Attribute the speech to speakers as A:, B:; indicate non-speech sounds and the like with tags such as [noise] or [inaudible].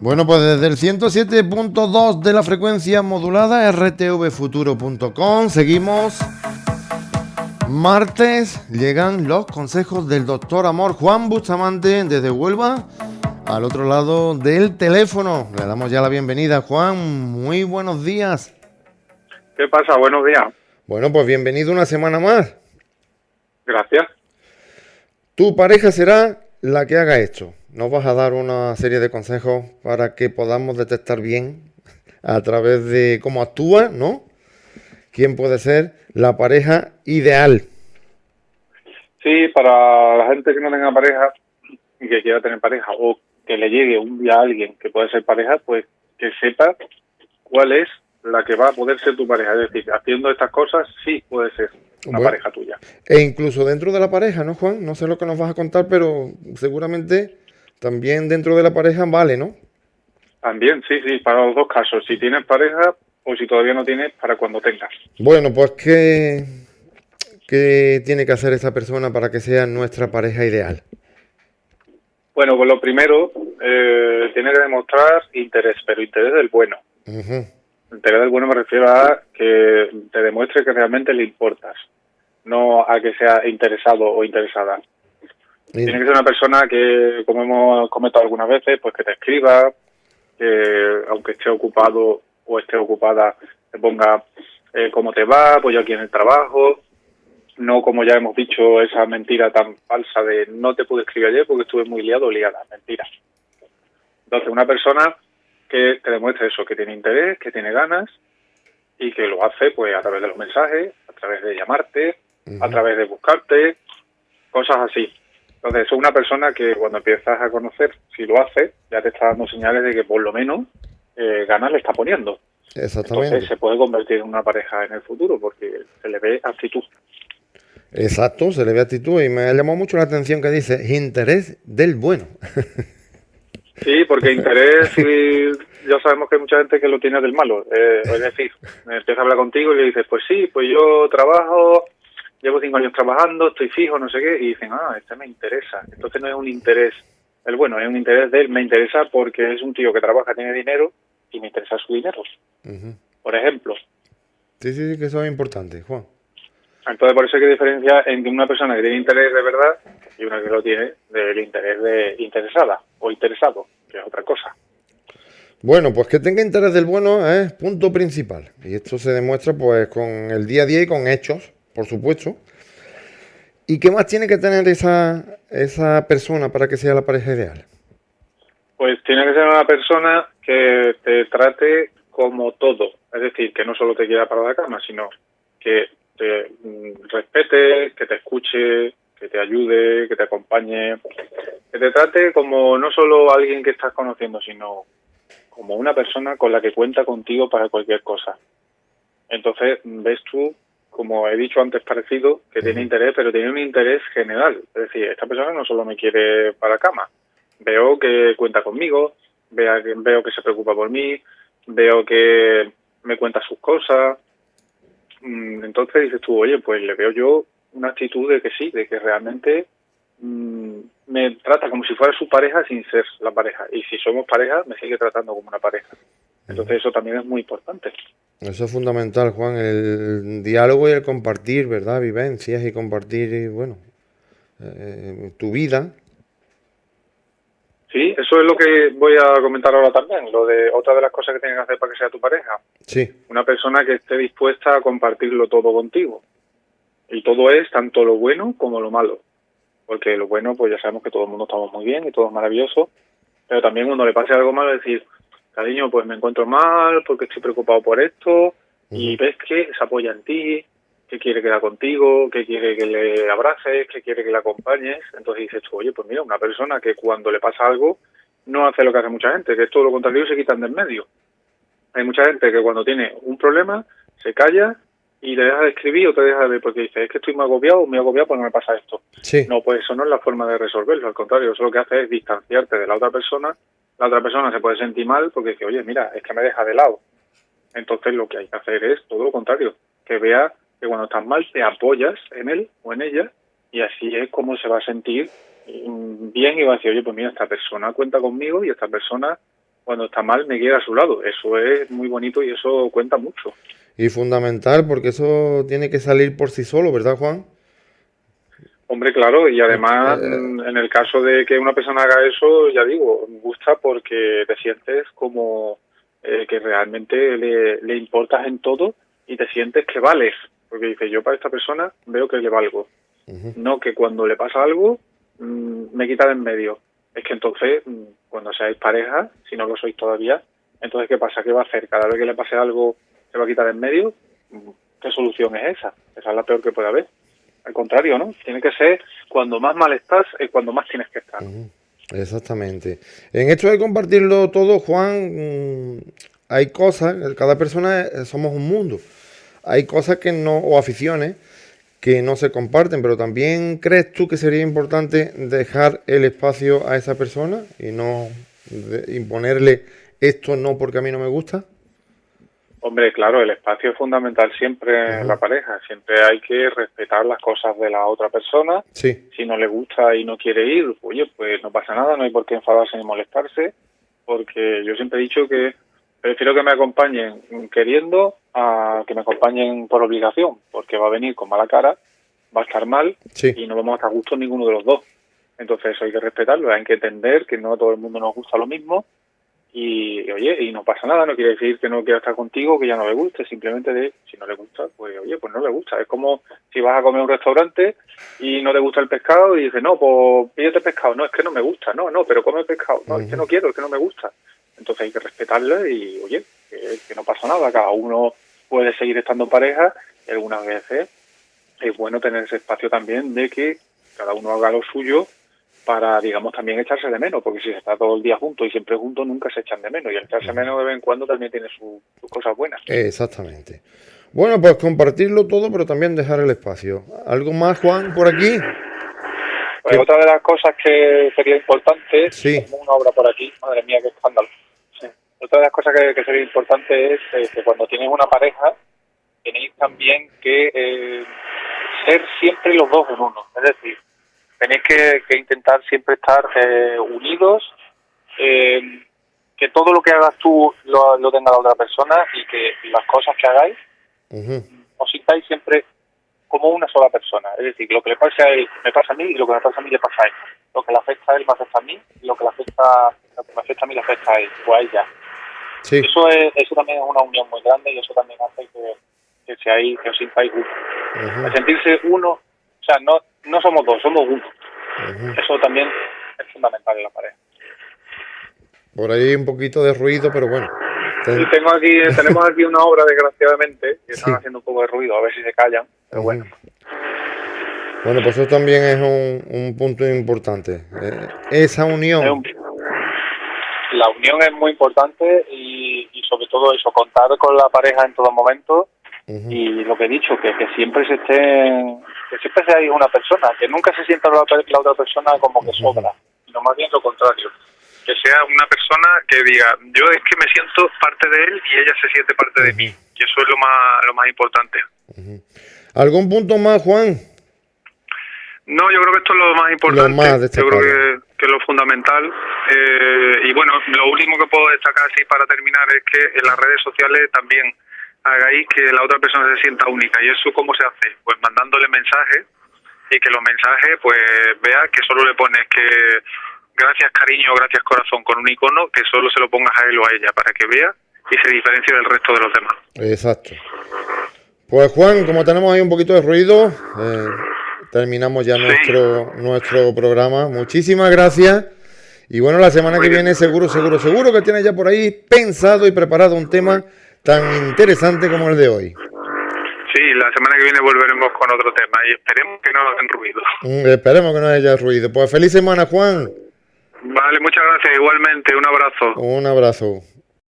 A: Bueno, pues desde el 107.2 de la frecuencia modulada rtvfuturo.com seguimos. Martes llegan los consejos del doctor Amor Juan Bustamante desde Huelva al otro lado del teléfono. Le damos ya la bienvenida, Juan. Muy buenos días.
B: ¿Qué pasa? Buenos días.
A: Bueno, pues bienvenido una semana más.
B: Gracias.
A: Tu pareja será la que haga esto. Nos vas a dar una serie de consejos para que podamos detectar bien a través de cómo actúa, ¿no? ¿Quién puede ser la pareja ideal?
B: Sí, para la gente que no tenga pareja y que quiera tener pareja o que le llegue un día a alguien que puede ser pareja, pues que sepa cuál es la que va a poder ser tu pareja. Es decir, haciendo estas cosas sí puede ser una pareja tuya.
A: E incluso dentro de la pareja, ¿no, Juan? No sé lo que nos vas a contar, pero seguramente también dentro de la pareja vale, ¿no?
B: También, sí, sí, para los dos casos. Si tienes pareja o si todavía no tienes, para cuando tengas.
A: Bueno, pues ¿qué, qué tiene que hacer esa persona para que sea nuestra pareja ideal?
B: Bueno, pues lo primero, eh, tiene que demostrar interés, pero interés del bueno. Interés del bueno me refiero a que te demuestre que realmente le importas, no a que sea interesado o interesada. Tiene que ser una persona que, como hemos comentado algunas veces, pues que te escriba, que aunque esté ocupado o esté ocupada, te ponga eh, cómo te va, pues yo aquí en el trabajo, no como ya hemos dicho esa mentira tan falsa de no te pude escribir ayer porque estuve muy liado o liada, mentira. Entonces, una persona que te demuestre eso, que tiene interés, que tiene ganas y que lo hace pues a través de los mensajes, a través de llamarte, a través de buscarte, cosas así. Entonces, es una persona que cuando empiezas a conocer, si lo hace, ya te está dando señales de que por lo menos eh, ganas le está poniendo.
A: Exactamente.
B: Entonces se puede convertir en una pareja en el futuro porque se le ve actitud.
A: Exacto, se le ve actitud y me ha llamado mucho la atención que dice interés del bueno. [laughs]
B: Sí, porque interés, ya sabemos que hay mucha gente que lo tiene del malo. Eh, es decir, empieza a hablar contigo y le dices, pues sí, pues yo trabajo, llevo cinco años trabajando, estoy fijo, no sé qué, y dicen, ah, este me interesa. Entonces no es un interés, el bueno, es un interés de él, me interesa porque es un tío que trabaja, tiene dinero y me interesa su dinero. Por ejemplo.
A: Sí, sí, sí, que eso es importante, Juan.
B: Entonces, por eso hay que diferenciar entre una persona que tiene interés de verdad y una que lo tiene del interés de interesada o interesado, que es otra cosa.
A: Bueno, pues que tenga interés del bueno es punto principal. Y esto se demuestra pues con el día a día y con hechos, por supuesto. ¿Y qué más tiene que tener esa, esa persona para que sea la pareja ideal?
B: Pues tiene que ser una persona que te trate como todo. Es decir, que no solo te quiera para la cama, sino que te mm, respete, que te escuche, que te ayude, que te acompañe, que te trate como no solo alguien que estás conociendo, sino como una persona con la que cuenta contigo para cualquier cosa. Entonces, ves tú, como he dicho antes parecido, que tiene interés, pero tiene un interés general. Es decir, esta persona no solo me quiere para cama, veo que cuenta conmigo, veo que, veo que se preocupa por mí, veo que me cuenta sus cosas, Mm, entonces dices tú, oye, pues le veo yo una actitud de que sí, de que realmente mm, me trata como si fuera su pareja sin ser la pareja. Y si somos pareja, me sigue tratando como una pareja. Entonces eso también es muy importante.
A: Eso es fundamental, Juan, el diálogo y el compartir, ¿verdad? Vivencias y compartir, bueno, eh, tu vida
B: Sí, eso es lo que voy a comentar ahora también, lo de otra de las cosas que tienes que hacer para que sea tu pareja.
A: Sí.
B: Una persona que esté dispuesta a compartirlo todo contigo. Y todo es tanto lo bueno como lo malo. Porque lo bueno, pues ya sabemos que todo el mundo estamos muy bien y todo es maravilloso. Pero también cuando le pase algo malo, decir, cariño, pues me encuentro mal porque estoy preocupado por esto. Y ves que se apoya en ti, que quiere quedar contigo, que quiere que le abraces, que quiere que le acompañes. Entonces dices tú, oye, pues mira, una persona que cuando le pasa algo no hace lo que hace mucha gente, que es todo lo contrario, se quitan del medio. Hay mucha gente que cuando tiene un problema se calla y le deja de escribir o te deja de ver porque dice, es que estoy muy agobiado, muy agobiado porque no me pasa esto.
A: Sí.
B: No, pues eso no es la forma de resolverlo, al contrario, eso lo que hace es distanciarte de la otra persona, la otra persona se puede sentir mal porque dice, oye, mira, es que me deja de lado. Entonces lo que hay que hacer es todo lo contrario, que vea que cuando estás mal te apoyas en él o en ella y así es como se va a sentir mm, bien y va a decir, oye, pues mira, esta persona cuenta conmigo y esta persona cuando está mal me quiere a su lado. Eso es muy bonito y eso cuenta mucho.
A: Y fundamental, porque eso tiene que salir por sí solo, ¿verdad, Juan?
B: Hombre, claro, y además eh, en el caso de que una persona haga eso, ya digo, me gusta porque te sientes como eh, que realmente le, le importas en todo y te sientes que vales, porque dices, yo para esta persona veo que le valgo. No que cuando le pasa algo mm, me quita de en medio. Es que entonces, mm, cuando seáis pareja, si no lo sois todavía, entonces ¿qué pasa? ¿Qué va a hacer? Cada vez que le pase algo, se va a quitar de en medio. ¿Qué solución es esa? Esa es la peor que puede haber. Al contrario, ¿no? Tiene que ser cuando más mal estás es cuando más tienes que estar.
A: Exactamente. En esto de compartirlo todo, Juan, mm, hay cosas, cada persona somos un mundo. Hay cosas que no, o aficiones, que no se comparten, pero también crees tú que sería importante dejar el espacio a esa persona y no imponerle esto no porque a mí no me gusta?
B: Hombre, claro, el espacio es fundamental siempre en la pareja. Siempre hay que respetar las cosas de la otra persona.
A: Sí.
B: Si no le gusta y no quiere ir, oye, pues no pasa nada, no hay por qué enfadarse ni molestarse, porque yo siempre he dicho que prefiero que me acompañen queriendo a que me acompañen por obligación, porque va a venir con mala cara, va a estar mal y no vamos a estar gustos ninguno de los dos. Entonces eso hay que respetarlo, hay que entender que no a todo el mundo nos gusta lo mismo y, oye, y no pasa nada, no quiere decir que no quiera estar contigo, que ya no le guste, simplemente de, si no le gusta, pues oye, pues no le gusta. Es como si vas a comer a un restaurante y no te gusta el pescado y dices, no, pues pídete pescado, no, es que no me gusta, no, no, pero come pescado, no, es que no quiero, es que no me gusta. Entonces hay que respetarle y, oye, que, no pasa nada, cada uno puede seguir estando en pareja. Y algunas veces es bueno tener ese espacio también de que cada uno haga lo suyo para, digamos, también echarse de menos, porque si se está todo el día junto y siempre juntos, nunca se echan de menos. Y el echarse menos de vez en cuando también tiene sus cosas buenas.
A: Exactamente. Bueno, pues compartirlo todo, pero también dejar el espacio. ¿Algo más, Juan, por aquí?
B: Pues otra de las cosas que sería importante,
A: sí.
B: como una obra por aquí, madre mía, qué escándalo. Otra de las cosas que, sería importante es eh, que cuando tienes una pareja, tenéis también que eh, ser siempre los dos en uno. Es decir, tenéis que, intentar siempre estar eh, unidos, eh, que todo lo que hagas tú lo, tenga la otra persona y que las cosas que hagáis os sintáis siempre como una sola persona. Es decir, lo que le pasa a él me pasa a mí y lo que me pasa a mí le pasa a él. Lo que le afecta a él me afecta a mí y lo que le afecta, lo que me afecta a mí le afecta a él o a ella. Eso, es, eso también es una unión muy grande y eso también hace que, que, seáis, que os sintáis uno. sentirse uno, o sea, no, no somos dos, somos uno. Eso también es fundamental en la pareja.
A: Por ahí un poquito de ruido, pero bueno.
B: tengo aquí, [laughs] tenemos aquí una obra, desgraciadamente, que están haciendo un poco de ruido, a ver si se callan, pero bueno.
A: Bueno, pues eso también es un, punto importante. Eh, esa unión.
B: la unión es muy importante y, y, sobre todo eso, contar con la pareja en todo momento y lo que he dicho, que, que siempre se esté, que siempre sea una persona, que nunca se sienta la, otra persona como que sobra, sino más bien lo contrario. Que sea una persona que diga, yo es que me siento parte de él y ella se siente parte de mí. Y eso es lo más, lo más importante.
A: ¿Algún punto más, Juan?
B: No, yo creo que esto es lo más importante. yo creo que, que, es lo fundamental. Eh, y bueno, lo último que puedo destacar así para terminar es que en las redes sociales también hagáis que la otra persona se sienta única. ¿Y eso cómo se hace? Pues mandándole mensajes y que los mensajes pues vea que solo le pones que gracias cariño, gracias corazón con un icono, que solo se lo pongas a él o a ella para que vea y se diferencie del resto de los demás.
A: Exacto. Pues Juan, como tenemos ahí un poquito de ruido, eh, terminamos ya nuestro, nuestro programa. Muchísimas gracias. Y bueno, la semana que viene seguro, seguro, seguro que tienes ya por ahí pensado y preparado un tema tan interesante como el de hoy.
B: Sí, la semana que viene volveremos con otro tema y esperemos que no hagan ruido.
A: Mm, esperemos que no haya ruido. Pues feliz semana, Juan.
B: Vale, muchas gracias. Igualmente, un abrazo.
A: Un abrazo.